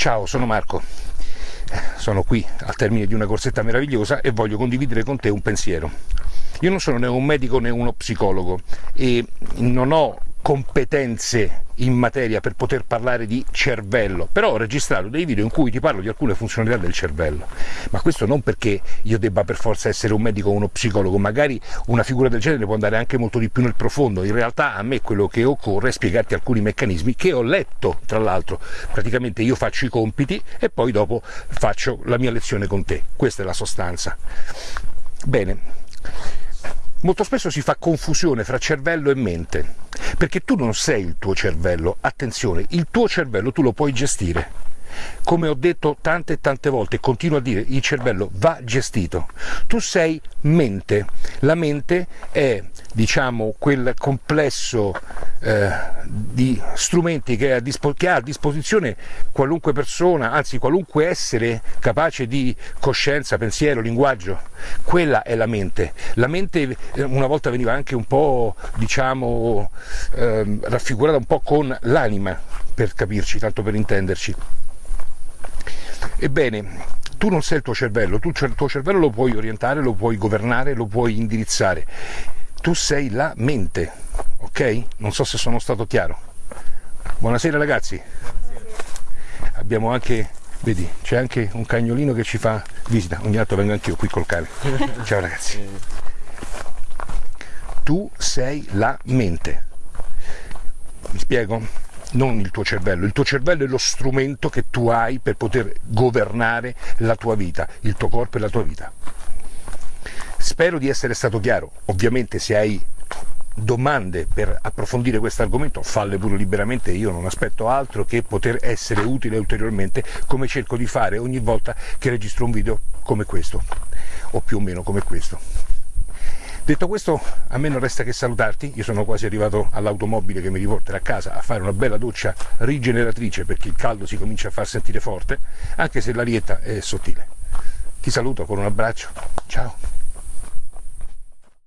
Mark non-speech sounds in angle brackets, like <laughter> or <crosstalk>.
Ciao, sono Marco. Sono qui al termine di una corsetta meravigliosa e voglio condividere con te un pensiero. Io non sono né un medico né uno psicologo e non ho competenze in materia per poter parlare di cervello, però ho registrato dei video in cui ti parlo di alcune funzionalità del cervello, ma questo non perché io debba per forza essere un medico o uno psicologo, magari una figura del genere può andare anche molto di più nel profondo, in realtà a me quello che occorre è spiegarti alcuni meccanismi che ho letto, tra l'altro, praticamente io faccio i compiti e poi dopo faccio la mia lezione con te, questa è la sostanza. Bene, Molto spesso si fa confusione fra cervello e mente, perché tu non sei il tuo cervello, attenzione, il tuo cervello tu lo puoi gestire. Come ho detto tante tante volte continuo a dire, il cervello va gestito. Tu sei mente, la mente è diciamo quel complesso eh, di strumenti che ha, che ha, a disposizione qualunque persona, anzi qualunque essere capace di coscienza, pensiero, linguaggio, quella è la mente. La mente eh, una volta veniva anche un po' diciamo eh, raffigurata un po' con l'anima, per capirci, tanto per intenderci. Ebbene, tu non sei il tuo cervello, tu il tuo cervello lo puoi orientare, lo puoi governare, lo puoi indirizzare. Tu sei la mente, ok? Non so se sono stato chiaro. Buonasera ragazzi. Buonasera. Abbiamo anche, vedi, c'è anche un cagnolino che ci fa visita. Ogni tanto vengo anch'io qui col cane. <laughs> Ciao ragazzi. Tu sei la mente. Mi spiego? Non il tuo cervello, il tuo cervello è lo strumento che tu hai per poter governare la tua vita, il tuo corpo e la tua vita. Spero di essere stato chiaro, ovviamente se hai domande per approfondire questo argomento falle pure liberamente, io non aspetto altro che poter essere utile ulteriormente come cerco di fare ogni volta che registro un video come questo o più o meno come questo. Detto questo, a me non resta che salutarti, io sono quasi arrivato all'automobile che mi riporterà a casa a fare una bella doccia rigeneratrice perché il caldo si comincia a far sentire forte, anche se l'arietta è sottile. Ti saluto con un abbraccio, ciao!